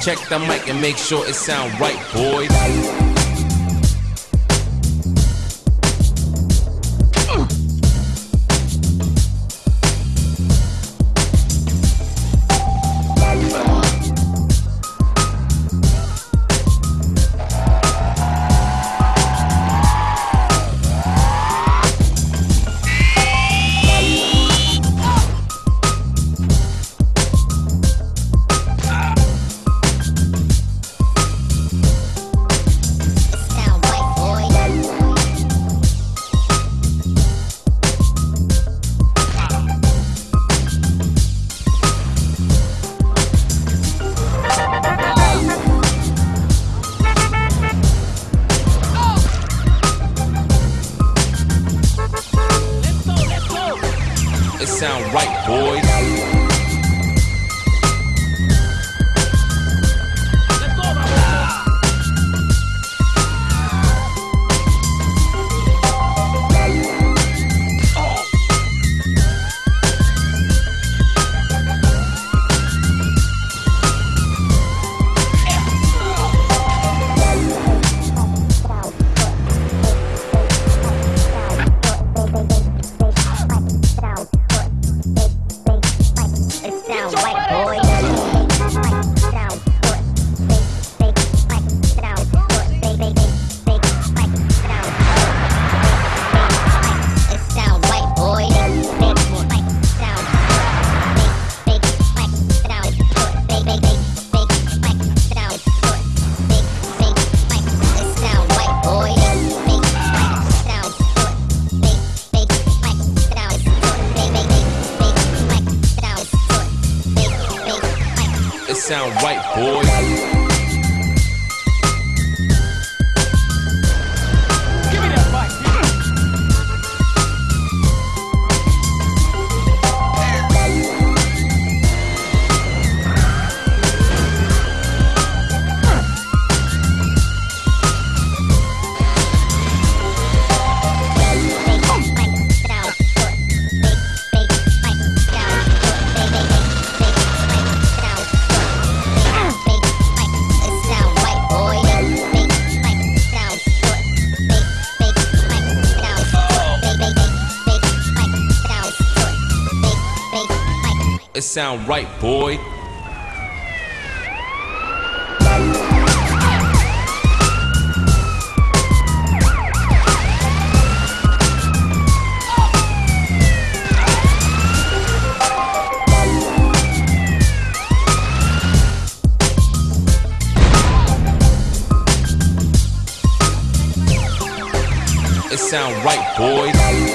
Check the mic and make sure it sound right, boys. Sound right, boys. It sound right, boys. It sound right, boy. It sound right, boys.